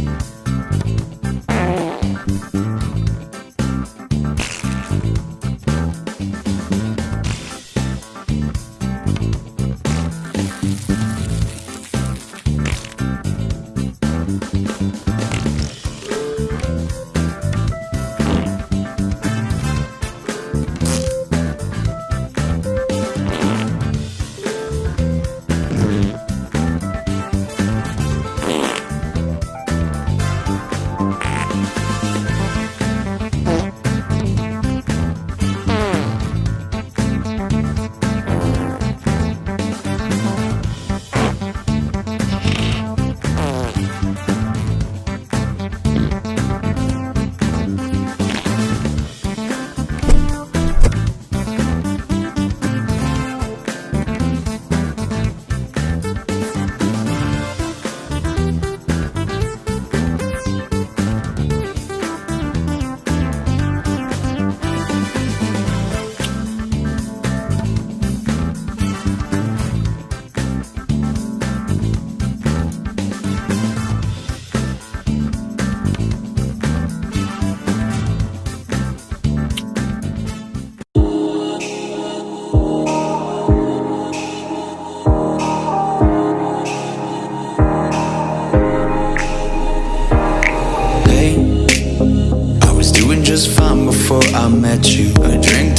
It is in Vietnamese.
Hey, just fine before I met you. I drank